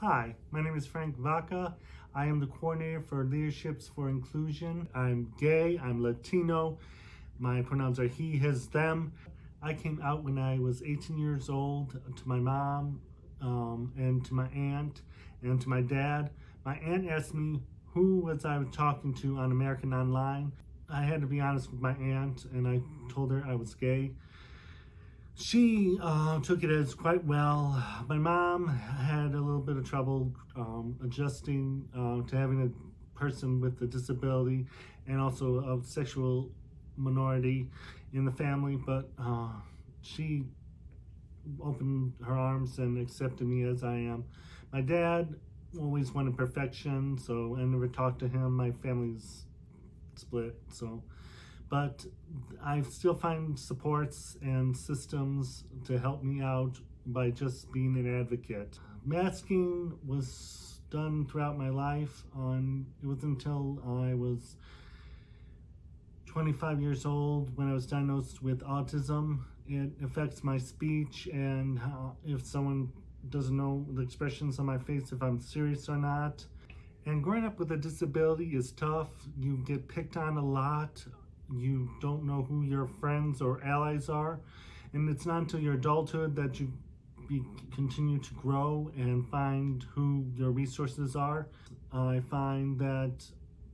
Hi, my name is Frank Vaca. I am the coordinator for Leaderships for Inclusion. I'm gay, I'm Latino. My pronouns are he, his, them. I came out when I was 18 years old to my mom um, and to my aunt and to my dad. My aunt asked me who was I talking to on American Online. I had to be honest with my aunt and I told her I was gay. She uh, took it as quite well. My mom bit of trouble um, adjusting uh, to having a person with a disability and also a sexual minority in the family, but uh, she opened her arms and accepted me as I am. My dad always wanted perfection, so I never talked to him. My family's split, so but I still find supports and systems to help me out by just being an advocate. Masking was done throughout my life on it was until I was 25 years old when I was diagnosed with autism. It affects my speech and how, if someone doesn't know the expressions on my face, if I'm serious or not. And growing up with a disability is tough. You get picked on a lot. You don't know who your friends or allies are. And it's not until your adulthood that you be, continue to grow and find who your resources are. I find that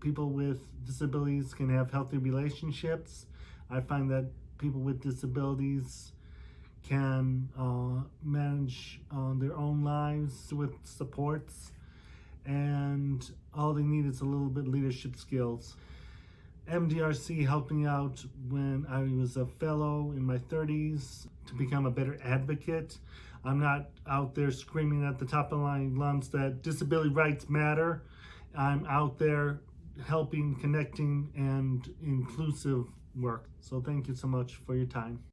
people with disabilities can have healthy relationships. I find that people with disabilities can uh, manage uh, their own lives with supports and all they need is a little bit leadership skills. MDRC helped me out when I was a fellow in my 30s to become a better advocate. I'm not out there screaming at the top of my lungs that disability rights matter. I'm out there helping, connecting, and inclusive work. So thank you so much for your time.